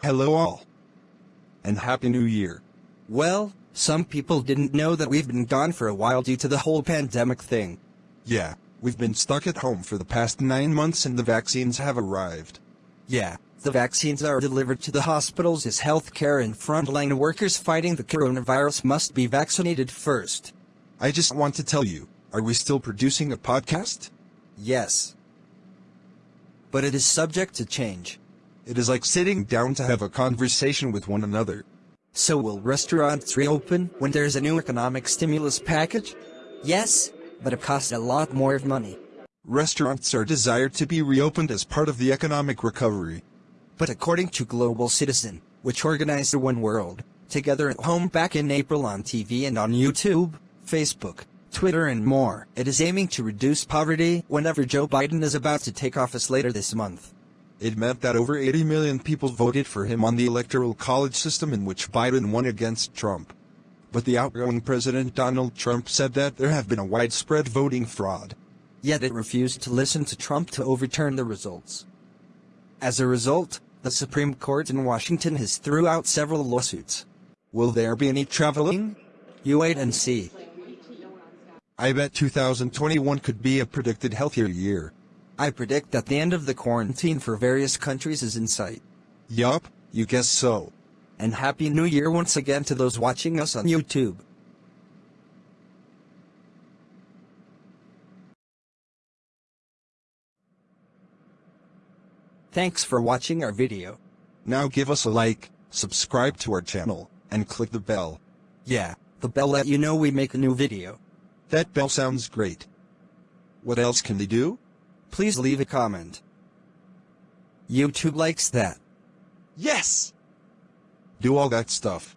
Hello all. And Happy New Year. Well, some people didn't know that we've been gone for a while due to the whole pandemic thing. Yeah, we've been stuck at home for the past nine months and the vaccines have arrived. Yeah, the vaccines are delivered to the hospitals as healthcare and frontline workers fighting the coronavirus must be vaccinated first. I just want to tell you, are we still producing a podcast? Yes. But it is subject to change. It is like sitting down to have a conversation with one another. So will restaurants reopen when there's a new economic stimulus package? Yes, but it costs a lot more of money. Restaurants are desired to be reopened as part of the economic recovery. But according to Global Citizen, which organized the One World, Together at Home back in April on TV and on YouTube, Facebook, Twitter and more, it is aiming to reduce poverty whenever Joe Biden is about to take office later this month. It meant that over 80 million people voted for him on the electoral college system in which Biden won against Trump. But the outgoing President Donald Trump said that there have been a widespread voting fraud. Yet it refused to listen to Trump to overturn the results. As a result, the Supreme Court in Washington has threw out several lawsuits. Will there be any traveling? You wait and see. I bet 2021 could be a predicted healthier year. I predict that the end of the quarantine for various countries is in sight. Yup, you guess so. And Happy New Year once again to those watching us on YouTube. Thanks for watching our video. Now give us a like, subscribe to our channel, and click the bell. Yeah, the bell let you know we make a new video. That bell sounds great. What else can they do? Please leave a comment. YouTube likes that. Yes! Do all that stuff.